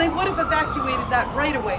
they would have evacuated that right away.